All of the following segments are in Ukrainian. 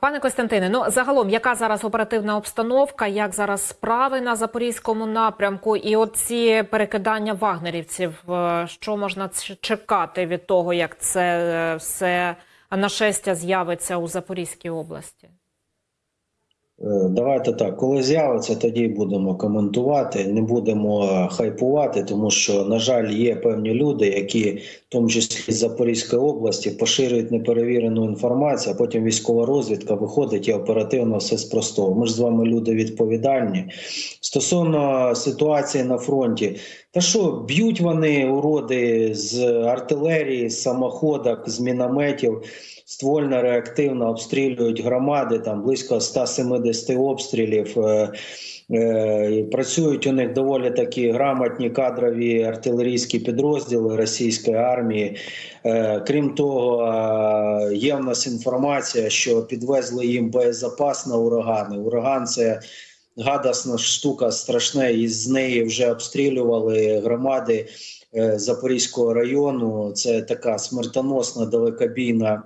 Пане Костянтине, ну загалом, яка зараз оперативна обстановка, як зараз справи на запорізькому напрямку, і оці перекидання вагнерівців, е, що можна чекати від того, як це е, все нашестя з'явиться у Запорізькій області? Е, Давайте так, коли з'явиться, тоді будемо коментувати. Не будемо хайпувати, тому що, на жаль, є певні люди, які, в тому числі з Запорізької області, поширюють неперевірену інформацію, а потім військова розвідка виходить і оперативно все спростовує. Ми ж з вами люди відповідальні. Стосовно ситуації на фронті, та що б'ють вони уроди з артилерії, з самоходок, з мінометів ствольно реактивно обстрілюють громади, там близько 170 обстрілів. Е, е, Працюють у них доволі такі грамотні кадрові артилерійські підрозділи російської армії. Е, Крім того, є в нас інформація, що підвезли їм боєзапас на урагани. Ураган це гадасна штука страшна, і з неї вже обстрілювали громади е, Запорізького району. Це така смертоносна далекобійна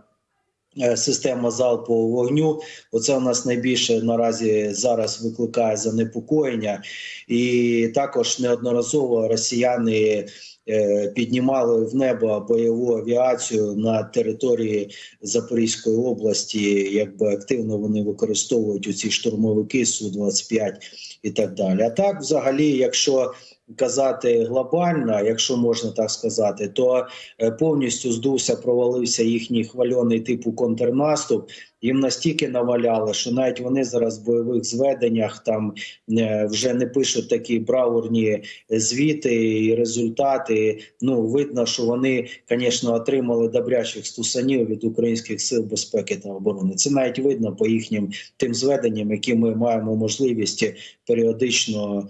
е, система залпового вогню. Оце у нас найбільше наразі зараз викликає занепокоєння, і також неодноразово росіяни. Е, Піднімали в небо бойову авіацію на території Запорізької області, якби активно вони використовують у ці штурмовики су 25 і так далі. А так, взагалі, якщо казати глобально, якщо можна так сказати, то е, повністю здувся, провалився їхній хвальоний типу контрнаступ. Їм настільки наваляли, що навіть вони зараз в бойових зведеннях там е, вже не пишуть такі браурні звіти і результати. Ну видно, що вони, звісно, отримали добрячих стусанів від українських сил безпеки та оборони. Це навіть видно по їхнім тим зведенням, які ми маємо можливість періодично,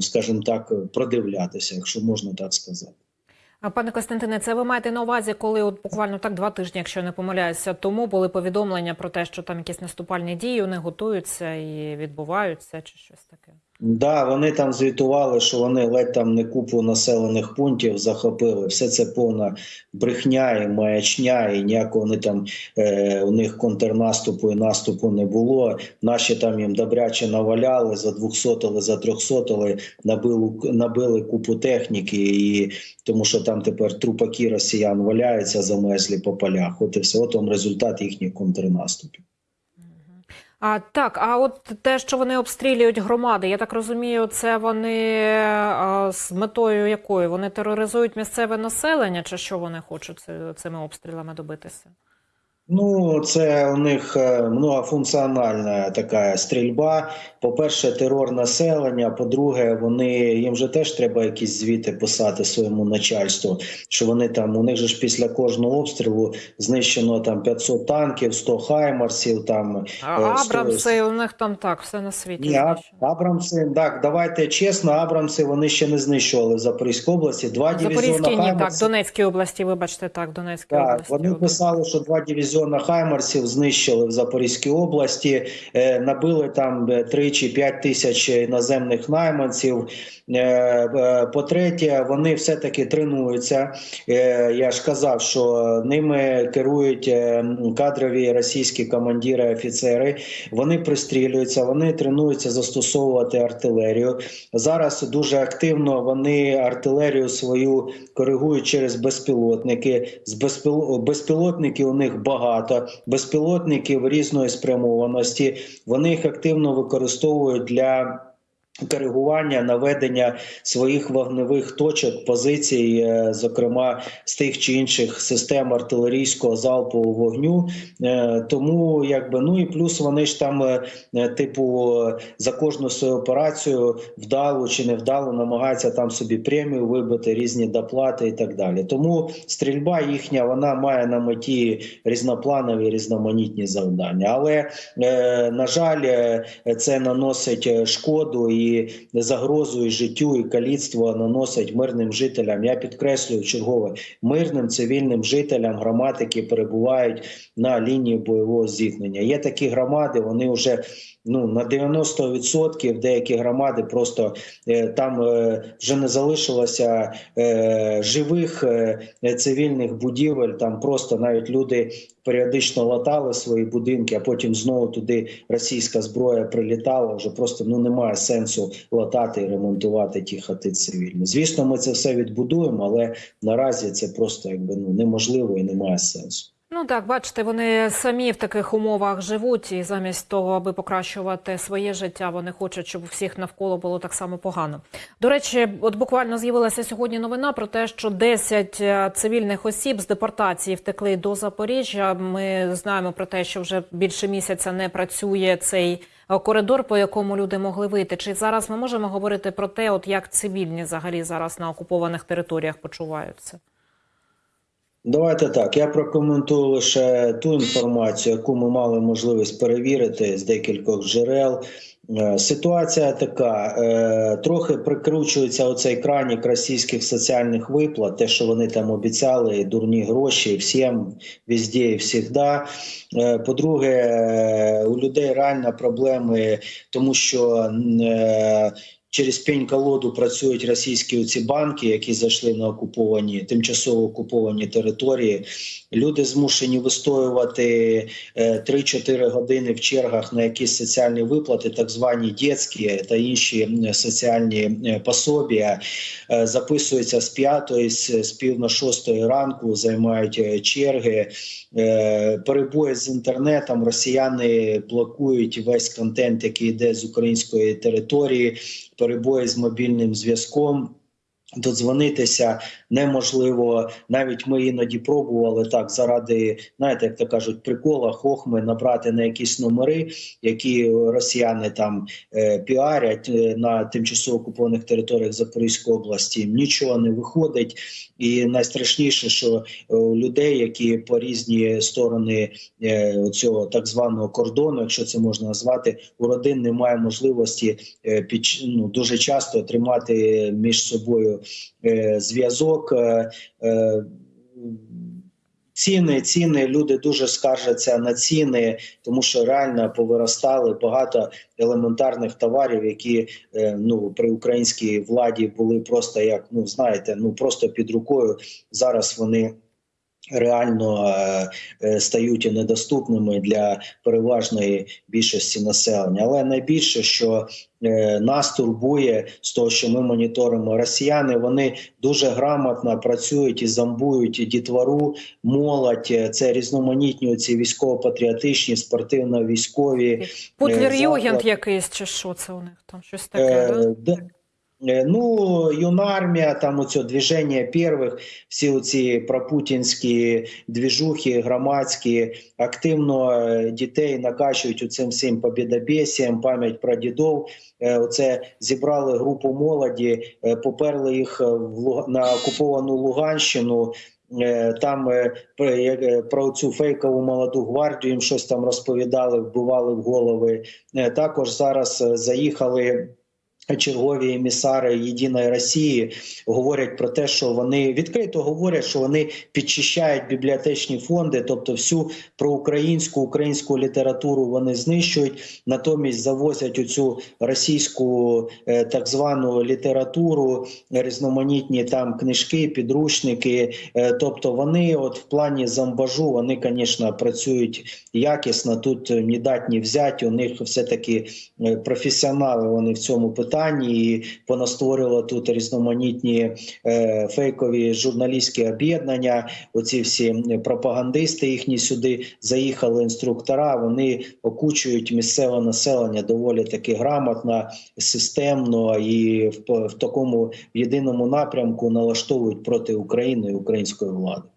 скажімо так, продивлятися, якщо можна так сказати. А пане Костянтине, це ви маєте на увазі, коли от буквально так два тижні, якщо не помиляюся, тому були повідомлення про те, що там якісь наступальні дії вони готуються і відбуваються, чи щось таке? Да, вони там звітували, що вони ледь там не купу населених пунктів захопили. Все це повна брехня і маячня, і ніякого вони там е, у них контрнаступу і наступу не було. Наші там їм добряче наваляли, за 200 за 300 набили, набили купу техніки, і тому що там тепер трупаки росіян валяються замерзлі по полях. От і все. От он результат їхніх контрнаступів. А так, а от те, що вони обстрілюють громади, я так розумію, це вони а, з метою якою? Вони тероризують місцеве населення, чи що вони хочуть цими обстрілами добитися? Ну, це у них е, многофункціональна така стрільба. По-перше, терор населення. По-друге, вони їм же теж треба якісь звіти писати своєму начальству. Що вони там у них же ж після кожного обстрілу знищено там 500 танків, 100 хаймарсів. Там А Е, сто- Абрамси, у них там так, все на світі. ні. Абрамси. Так, давайте чесно, Абрамси вони ще не знищували в Запорізькій області. Два Запорізькій так. Донецькій області, вибачте, так, Донецькій Так, області. вони писали, що два дивізіона Хаймарсів знищили в Запорізькій області, е, набили там е, 3 чи 5 тисяч іноземних найманців. Е, е, По-третє, вони все-таки тренуються. Е, Я ж казав, що ними керують е, кадрові російські командири, офіцери. Вони пристрілюються, вони тренуються застосовувати артилерію. Зараз дуже активно вони артилерію свою коригують через безпілотники. З безпіл... безпілотників у них багато, безпілотників різної спрямованості. Вони їх активно використовують для. Коригування наведення своїх вогневих точок, позицій, е, зокрема з тих чи інших систем артилерійського залпового вогню. Е, Тому якби ну і плюс вони ж там, е, типу, за кожну свою операцію вдалу чи невдалу намагаються там собі премію вибити, різні доплати і так далі. Тому стрільба їхня вона має на меті різнопланові різноманітні завдання. Але на жаль, це наносить шкоду, і і загрозу і життю і каліцтво наносять мирним жителям. Я підкреслюю чергове мирним цивільним жителям громад, які перебувають на лінії бойового зіткнення. Є такі громади, вони вже ну на 90% деякі громади просто е, там е, вже не залишилося е, живих цивільних будівель. Там просто навіть люди періодично латали свої будинки, а потім знову туди російська зброя прилітала. Вже просто ну немає сенсу латати і ремонтувати ті хати цивільні. Звісно, ми це все відбудуємо, але наразі це просто якби ну неможливо і немає сенсу. Ну так, бачите, вони самі в таких умовах живуть, і замість того, аби покращувати своє життя, вони хочуть, щоб всіх навколо було так само погано. До речі, от буквально з'явилася сьогодні новина про те, що 10 е, цивільних осіб з депортації втекли до Запоріжжя. Ми знаємо про те, що вже більше місяця не працює цей е, коридор, по якому люди могли вийти. Чи зараз ми можемо говорити про те, от як цивільні взагалі зараз на окупованих територіях почуваються? Давайте так. Я прокоментую лише ту інформацію, яку ми мали можливість перевірити з декількох джерел. Е, Ситуація така: е, трохи прикручується оцей кранік російських соціальних виплат, те, що вони там обіцяли, дурні гроші всім, везде і всігда. Е, По-друге, у людей реально проблеми, тому що через пень колоду працюють російські ці банки, які зайшли на окуповані тимчасово окуповані території. Люди змушені вистоювати е, 3-4 години в чергах на якісь соціальні виплати, так звані дітські та інші соціальні е, пособія. Е, Записуються з п'ятої, з пів на шостої ранку, займають е, черги. Е, Перебої з інтернетом. Росіяни блокують весь контент, який йде з української території. Перебої з мобільним зв'язком. Додзвонитися неможливо. Навіть ми іноді пробували так заради, знаєте, як то кажуть, прикола, хохми набрати на якісь номери, які росіяни там е, піарять е, на тимчасово окупованих територіях Запорізької області. Нічого не виходить, і найстрашніше, що е, у людей, які по різні сторони е, цього так званого кордону, якщо це можна назвати, у родин немає можливості е, під ну, дуже часто тримати між собою зв'язок. Е, е, Ціни, ціни, люди дуже скаржаться на ціни, тому що реально повиростали багато елементарних товарів, які е, ну при українській владі були просто як ну знаєте, ну просто під рукою. Зараз вони реально е, е, стають недоступними для переважної більшості населення. Але найбільше, що е, нас турбує з того, що ми моніторимо росіяни, вони дуже грамотно працюють і зомбують дітвору, молодь. Е, Це різноманітні ці військово-патріотичні, спортивно-військові. Путлер Е, Югент заклад- якийсь, чи що це у них там щось таке? Е. Е, Ну, юнармія, там оце движення первих, всі оці пропутінські двіжухи, громадські, активно е, дітей накачують у цим всім побідобєсіям, пам'ять про дідов. Е, Оце зібрали групу молоді, е, поперли їх е, на окуповану Луганщину. Е, Там е, про- е, цю фейкову молоду гвардію їм щось там розповідали, вбивали в голови. Е, Також зараз е, заїхали чергові емісари Єдиної Росії говорять про те, що вони відкрито говорять, що вони підчищають бібліотечні фонди, тобто всю проукраїнську українську літературу вони знищують, натомість завозять оцю російську е, так звану літературу, різноманітні там книжки, підручники. Е, Тобто вони, от в плані зомбажу, вони, звісно, працюють якісно. Тут ні дать, ні взять. У них все таки е, професіонали вони в цьому питанні і понастворювали тут різноманітні е, фейкові журналістські об'єднання. Оці всі пропагандисти їхні сюди заїхали. Інструктора вони окучують місцеве населення доволі таки грамотно, системно і в, в такому єдиному напрямку налаштовують проти України і української влади.